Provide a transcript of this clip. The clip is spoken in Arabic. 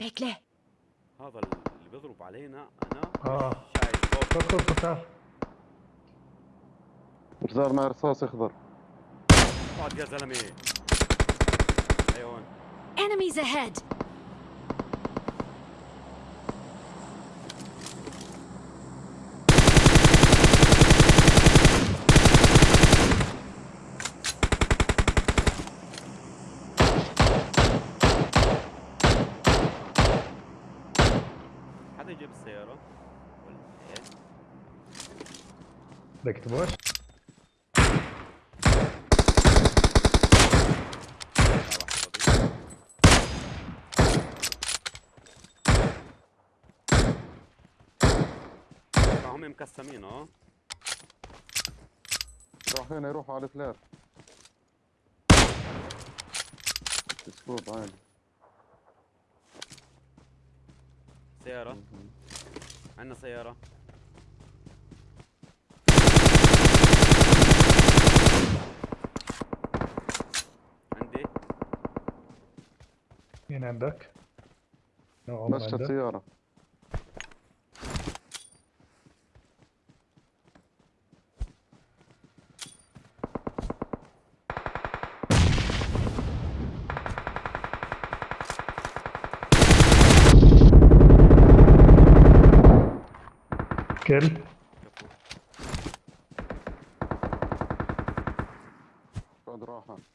Bekle. هذا اللي بيضرب علينا أنا آه. شايف فوق خذ خذ خذ رزار مع رصاص اخضر اقعد يا زلمة. أيوه. Enemies ahead. حدا يجيب السيارة؟ ولا إيه؟ بدك تبوش واحد فاضي. هم مقسمين آه؟ راح هنا يروحوا على الفلار سكوب عادي. سيارة عندنا سيارة عندي مين عندك؟ مشت عندك؟ سيارة كل بعد راحة.